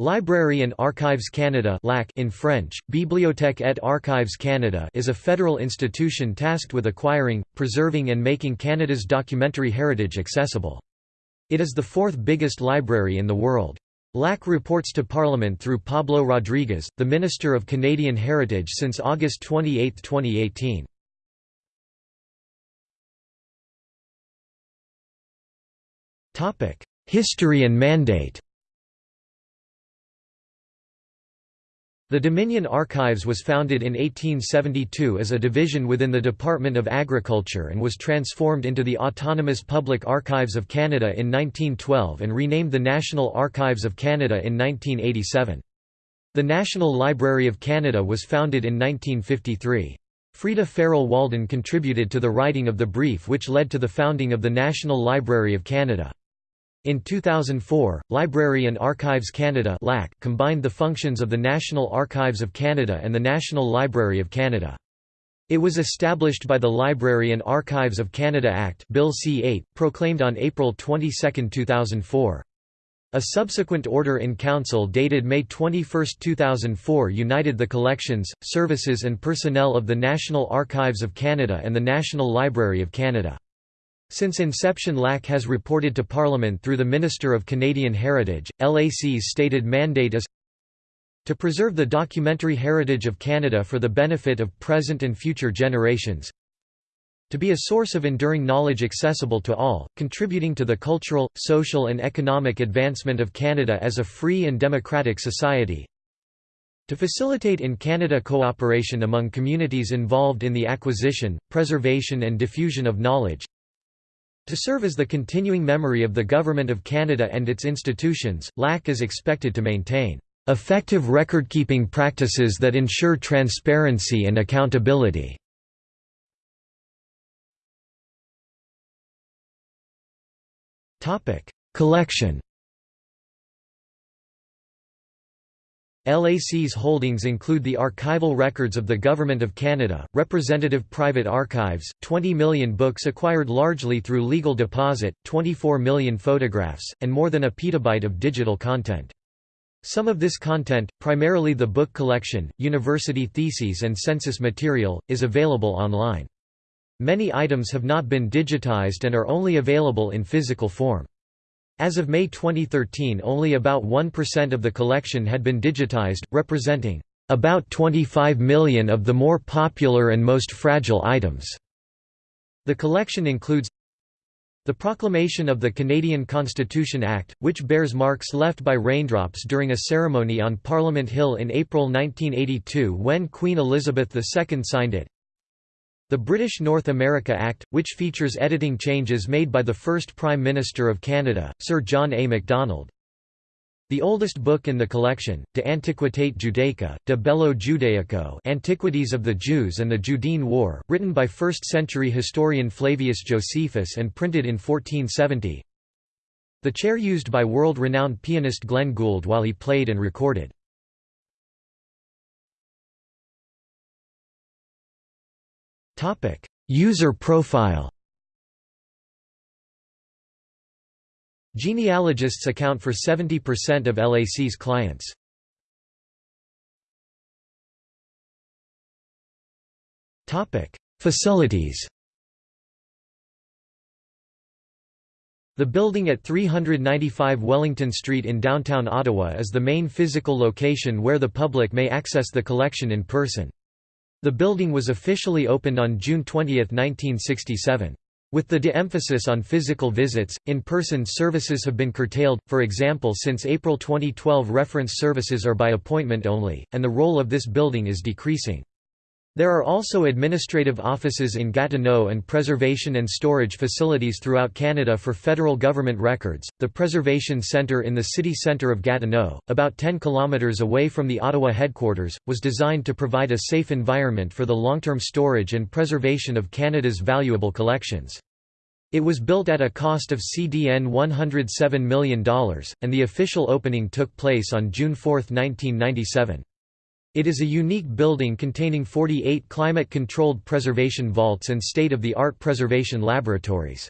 Library and Archives Canada in French, Bibliothèque et Archives Canada is a federal institution tasked with acquiring, preserving and making Canada's documentary heritage accessible. It is the fourth biggest library in the world. LAC reports to Parliament through Pablo Rodriguez, the Minister of Canadian Heritage since August 28, 2018. History and mandate The Dominion Archives was founded in 1872 as a division within the Department of Agriculture and was transformed into the Autonomous Public Archives of Canada in 1912 and renamed the National Archives of Canada in 1987. The National Library of Canada was founded in 1953. Freda Farrell Waldon contributed to the writing of the brief which led to the founding of the National Library of Canada. In 2004, Library and Archives Canada combined the functions of the National Archives of Canada and the National Library of Canada. It was established by the Library and Archives of Canada Act Bill C-8, proclaimed on April 22, 2004. A subsequent order in council dated May 21, 2004 united the collections, services and personnel of the National Archives of Canada and the National Library of Canada. Since inception LAC has reported to Parliament through the Minister of Canadian Heritage. LAC's stated mandate is to preserve the documentary heritage of Canada for the benefit of present and future generations, to be a source of enduring knowledge accessible to all, contributing to the cultural, social and economic advancement of Canada as a free and democratic society, to facilitate in Canada cooperation among communities involved in the acquisition, preservation and diffusion of knowledge, to serve as the continuing memory of the Government of Canada and its institutions, LAC is expected to maintain effective record-keeping practices that ensure transparency and accountability. Collection LAC's holdings include the archival records of the Government of Canada, representative private archives, 20 million books acquired largely through legal deposit, 24 million photographs, and more than a petabyte of digital content. Some of this content, primarily the book collection, university theses and census material, is available online. Many items have not been digitized and are only available in physical form. As of May 2013 only about 1% of the collection had been digitized, representing about 25 million of the more popular and most fragile items. The collection includes the proclamation of the Canadian Constitution Act, which bears marks left by raindrops during a ceremony on Parliament Hill in April 1982 when Queen Elizabeth II signed it. The British North America Act, which features editing changes made by the first Prime Minister of Canada, Sir John A. Macdonald. The oldest book in the collection, De Antiquitate Judaica, De Bello Judaico Antiquities of the Jews and the Judean War, written by 1st-century historian Flavius Josephus and printed in 1470 The chair used by world-renowned pianist Glenn Gould while he played and recorded. User profile Genealogists account for 70% of LAC's clients. Facilities The building at 395 Wellington Street in downtown Ottawa is the main physical location where the public may access the collection in person. The building was officially opened on June 20, 1967. With the de-emphasis on physical visits, in-person services have been curtailed, for example since April 2012 reference services are by appointment only, and the role of this building is decreasing. There are also administrative offices in Gatineau and preservation and storage facilities throughout Canada for federal government records. The Preservation Centre in the city centre of Gatineau, about 10 kilometres away from the Ottawa headquarters, was designed to provide a safe environment for the long-term storage and preservation of Canada's valuable collections. It was built at a cost of CDN $107 million, and the official opening took place on June 4, 1997. It is a unique building containing 48 climate-controlled preservation vaults and state-of-the-art preservation laboratories.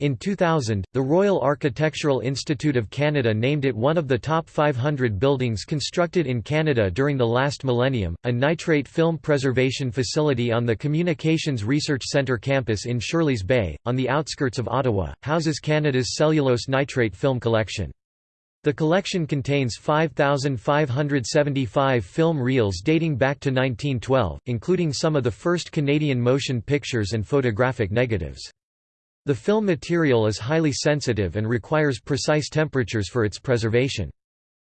In 2000, the Royal Architectural Institute of Canada named it one of the top 500 buildings constructed in Canada during the last millennium. A nitrate film preservation facility on the Communications Research Centre campus in Shirleys Bay, on the outskirts of Ottawa, houses Canada's cellulose nitrate film collection. The collection contains 5,575 film reels dating back to 1912, including some of the first Canadian motion pictures and photographic negatives. The film material is highly sensitive and requires precise temperatures for its preservation.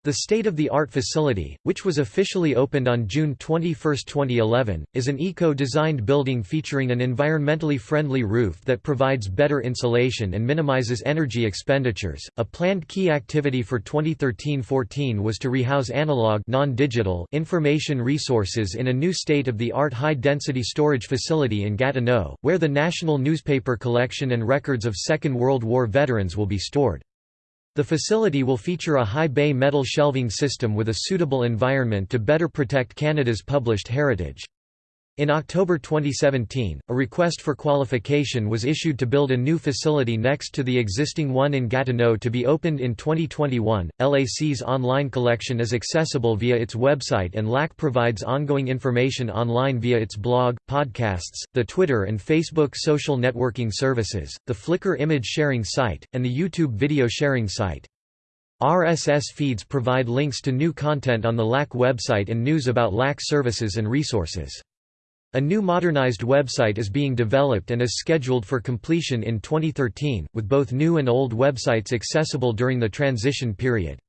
The state-of-the-art facility, which was officially opened on June 21, 2011, is an eco-designed building featuring an environmentally friendly roof that provides better insulation and minimizes energy expenditures. A planned key activity for 2013-14 was to rehouse analog non-digital information resources in a new state-of-the-art high-density storage facility in Gatineau, where the National Newspaper Collection and records of Second World War veterans will be stored. The facility will feature a high bay metal shelving system with a suitable environment to better protect Canada's published heritage. In October 2017, a request for qualification was issued to build a new facility next to the existing one in Gatineau to be opened in 2021. LAC's online collection is accessible via its website and LAC provides ongoing information online via its blog, podcasts, the Twitter and Facebook social networking services, the Flickr image sharing site, and the YouTube video sharing site. RSS feeds provide links to new content on the LAC website and news about LAC services and resources. A new modernized website is being developed and is scheduled for completion in 2013, with both new and old websites accessible during the transition period.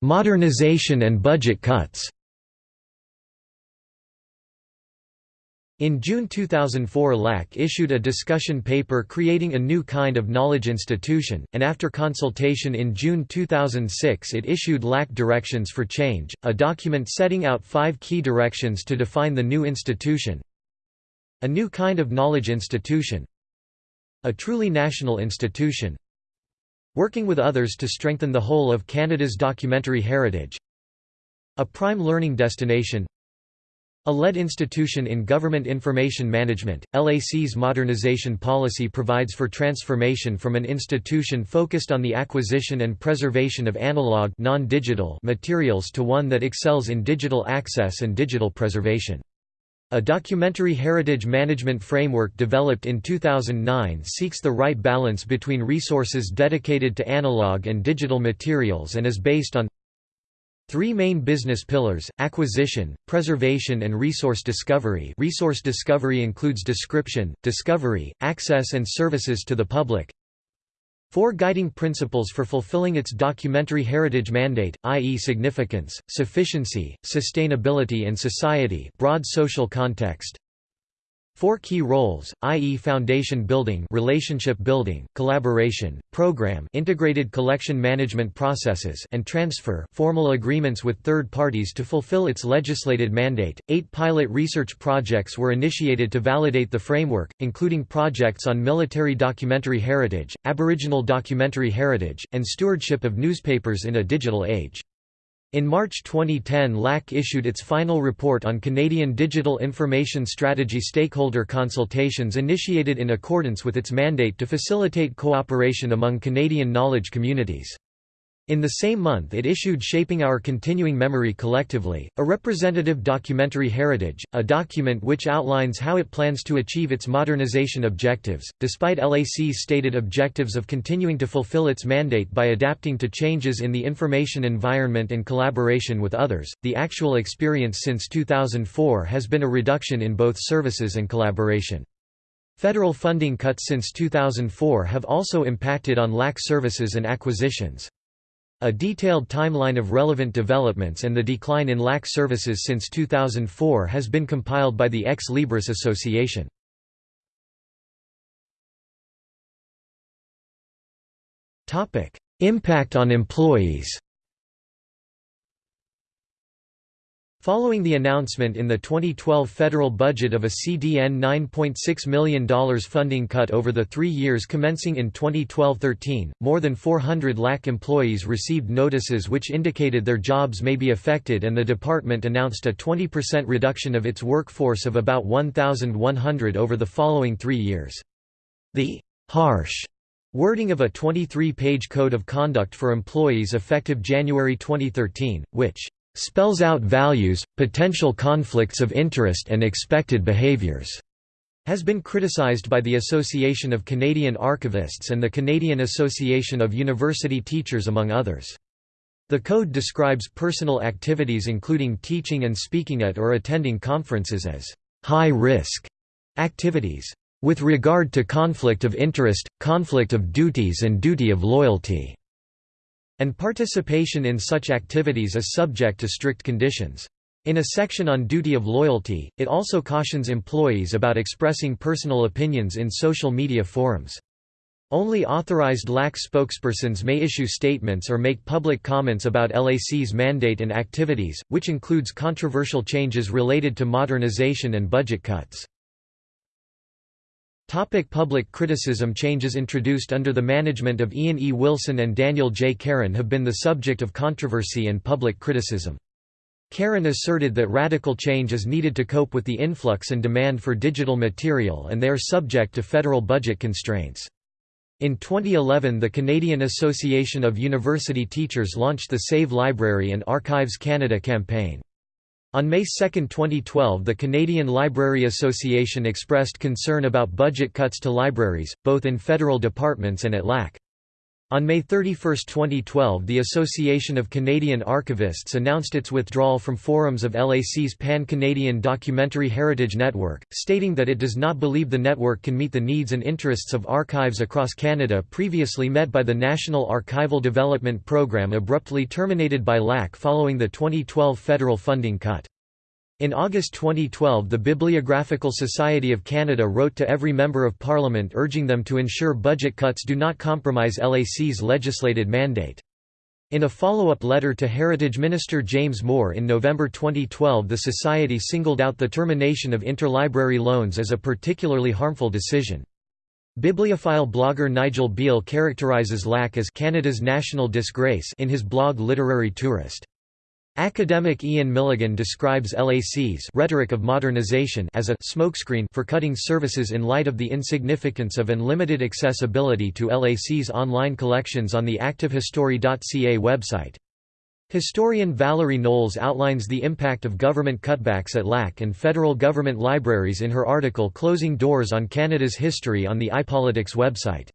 Modernization and budget cuts In June 2004 LAC issued a discussion paper creating a new kind of knowledge institution, and after consultation in June 2006 it issued LAC Directions for Change, a document setting out five key directions to define the new institution. A new kind of knowledge institution. A truly national institution. Working with others to strengthen the whole of Canada's documentary heritage. A prime learning destination a lead institution in government information management, LAC's modernization policy provides for transformation from an institution focused on the acquisition and preservation of analog materials to one that excels in digital access and digital preservation. A documentary heritage management framework developed in 2009 seeks the right balance between resources dedicated to analog and digital materials and is based on Three main business pillars, acquisition, preservation and resource discovery resource discovery includes description, discovery, access and services to the public. Four guiding principles for fulfilling its documentary heritage mandate, i.e. significance, sufficiency, sustainability and society broad social context. Four key roles, i.e. foundation building relationship building, collaboration, program integrated collection management processes and transfer formal agreements with third parties to fulfill its legislated mandate. Eight pilot research projects were initiated to validate the framework, including projects on military documentary heritage, Aboriginal documentary heritage, and stewardship of newspapers in a digital age. In March 2010 LAC issued its final report on Canadian Digital Information Strategy stakeholder consultations initiated in accordance with its mandate to facilitate cooperation among Canadian knowledge communities. In the same month it issued Shaping Our Continuing Memory Collectively, a representative documentary heritage, a document which outlines how it plans to achieve its modernization objectives. Despite LAC's stated objectives of continuing to fulfill its mandate by adapting to changes in the information environment and collaboration with others, the actual experience since 2004 has been a reduction in both services and collaboration. Federal funding cuts since 2004 have also impacted on LAC services and acquisitions. A detailed timeline of relevant developments and the decline in LAC services since 2004 has been compiled by the Ex Libris Association. Impact on employees Following the announcement in the 2012 federal budget of a CDN $9.6 million funding cut over the three years commencing in 2012–13, more than 400 LAC employees received notices which indicated their jobs may be affected and the department announced a 20% reduction of its workforce of about 1,100 over the following three years. The «harsh» wording of a 23-page Code of Conduct for Employees effective January 2013, which spells out values, potential conflicts of interest and expected behaviors, has been criticized by the Association of Canadian Archivists and the Canadian Association of University Teachers among others. The code describes personal activities including teaching and speaking at or attending conferences as high-risk activities. With regard to conflict of interest, conflict of duties and duty of loyalty and participation in such activities is subject to strict conditions. In a section on duty of loyalty, it also cautions employees about expressing personal opinions in social media forums. Only authorized LAC spokespersons may issue statements or make public comments about LAC's mandate and activities, which includes controversial changes related to modernization and budget cuts. Topic public criticism Changes introduced under the management of Ian E. Wilson and Daniel J. Caron have been the subject of controversy and public criticism. Caron asserted that radical change is needed to cope with the influx and demand for digital material and they are subject to federal budget constraints. In 2011 the Canadian Association of University Teachers launched the Save Library and Archives Canada campaign. On May 2, 2012 the Canadian Library Association expressed concern about budget cuts to libraries, both in federal departments and at LAC. On May 31, 2012 the Association of Canadian Archivists announced its withdrawal from forums of LAC's Pan-Canadian Documentary Heritage Network, stating that it does not believe the network can meet the needs and interests of archives across Canada previously met by the National Archival Development Program abruptly terminated by LAC following the 2012 federal funding cut. In August 2012 the Bibliographical Society of Canada wrote to every Member of Parliament urging them to ensure budget cuts do not compromise LAC's legislated mandate. In a follow-up letter to Heritage Minister James Moore in November 2012 the Society singled out the termination of interlibrary loans as a particularly harmful decision. Bibliophile blogger Nigel Beale characterises LAC as Canada's national disgrace in his blog Literary Tourist. Academic Ian Milligan describes LAC's rhetoric of modernization as a smokescreen for cutting services in light of the insignificance of and limited accessibility to LAC's online collections on the activehistory.ca website. Historian Valerie Knowles outlines the impact of government cutbacks at LAC and federal government libraries in her article Closing Doors on Canada's History on the iPolitics website.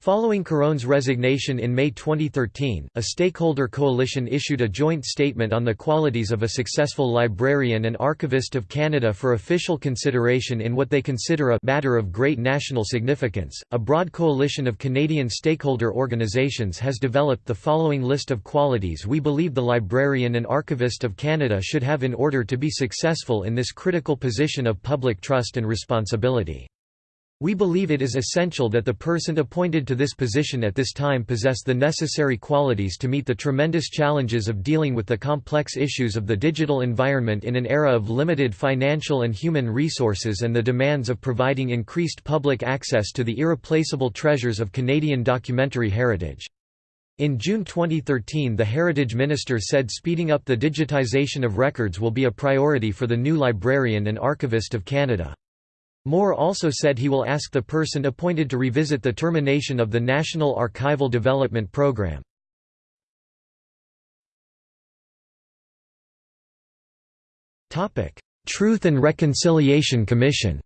Following Caron's resignation in May 2013, a stakeholder coalition issued a joint statement on the qualities of a successful librarian and archivist of Canada for official consideration in what they consider a matter of great national significance. A broad coalition of Canadian stakeholder organizations has developed the following list of qualities we believe the librarian and archivist of Canada should have in order to be successful in this critical position of public trust and responsibility. We believe it is essential that the person appointed to this position at this time possess the necessary qualities to meet the tremendous challenges of dealing with the complex issues of the digital environment in an era of limited financial and human resources and the demands of providing increased public access to the irreplaceable treasures of Canadian documentary heritage. In June 2013 the Heritage Minister said speeding up the digitization of records will be a priority for the new Librarian and Archivist of Canada. Moore also said he will ask the person appointed to revisit the termination of the National Archival Development Program. Truth and Reconciliation Commission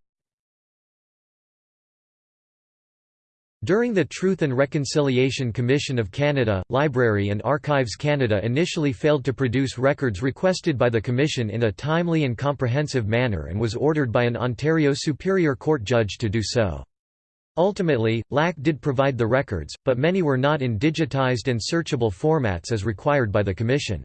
During the Truth and Reconciliation Commission of Canada, Library and Archives Canada initially failed to produce records requested by the Commission in a timely and comprehensive manner and was ordered by an Ontario Superior Court judge to do so. Ultimately, LAC did provide the records, but many were not in digitized and searchable formats as required by the Commission.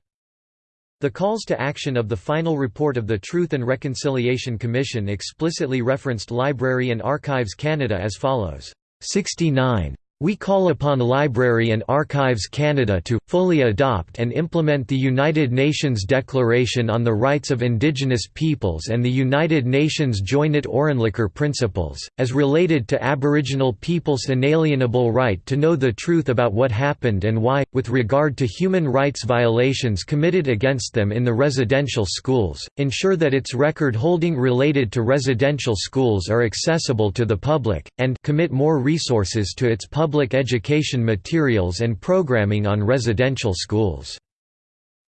The calls to action of the final report of the Truth and Reconciliation Commission explicitly referenced Library and Archives Canada as follows. 69 We call upon Library and Archives Canada to, fully adopt and implement the United Nations Declaration on the Rights of Indigenous Peoples and the United Nations Joinet-Orentlicher Principles, as related to Aboriginal peoples' inalienable right to know the truth about what happened and why, with regard to human rights violations committed against them in the residential schools, ensure that its record holding related to residential schools are accessible to the public, and commit more resources to its public public education materials and programming on residential schools.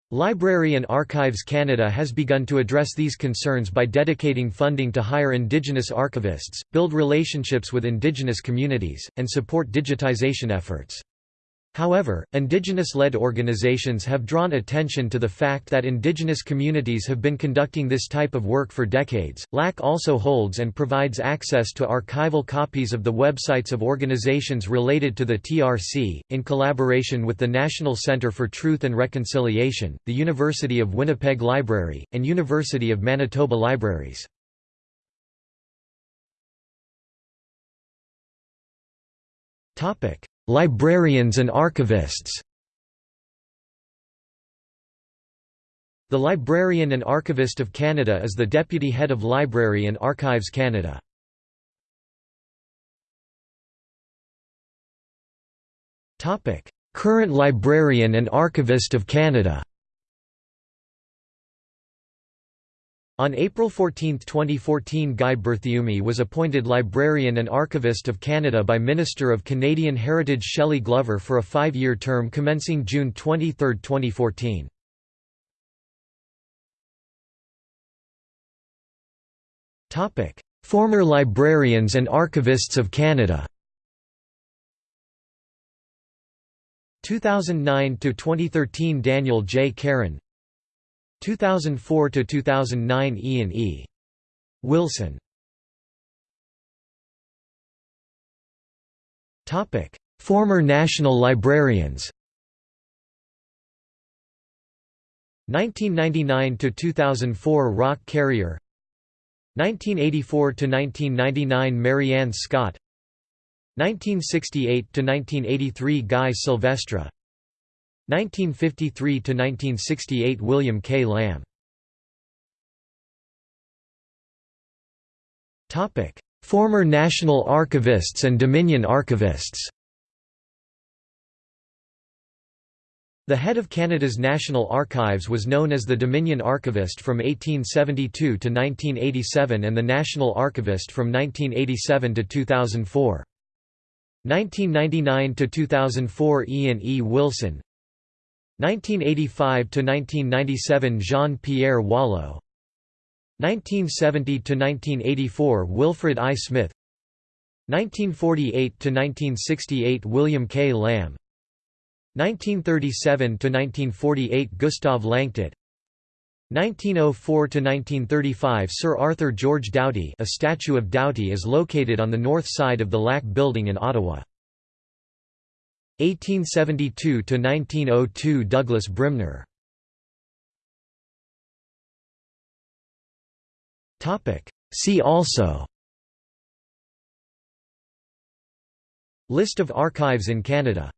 Library and Archives Canada has begun to address these concerns by dedicating funding to hire Indigenous archivists, build relationships with Indigenous communities, and support digitization efforts. However, indigenous-led organizations have drawn attention to the fact that indigenous communities have been conducting this type of work for decades. LAC also holds and provides access to archival copies of the websites of organizations related to the TRC, in collaboration with the National Centre for Truth and Reconciliation, the University of Winnipeg Library, and University of Manitoba Libraries. Topic: Librarians and archivists The Librarian and Archivist of Canada is the Deputy Head of Library and Archives Canada. Current Librarian and Archivist of Canada On April 14, 2014 Guy Berthiaume was appointed Librarian and Archivist of Canada by Minister of Canadian Heritage Shelley Glover for a five-year term commencing June 23, 2014. Former Librarians and Archivists of Canada 2009 to 2013 Daniel J. Caron 2004 to 2009 Ian E. Wilson. Topic: Former national librarians. 1999 to 2004 Roch Carrier 1984 to 1999 Marianne Scott 1968 to 1983 Guy Silvestre 1953–1968 William K. Lamb Former National Archivists and Dominion Archivists The head of Canada's National Archives was known as the Dominion Archivist from 1872 to 1987 and the National Archivist from 1987 to 2004. 1999 to 2004 Ian E. Wilson 1985–1997 Jean-Pierre Wallot 1970–1984 Wilfred I. Smith. 1948–1968 William K. Lamb. 1937–1948 Gustave Lanctot 1904–1935 Sir Arthur George Doughty a statue of Doughty is located on the north side of the LAC building in Ottawa 1872–1902 Douglas Brymner See also. List of archives in Canada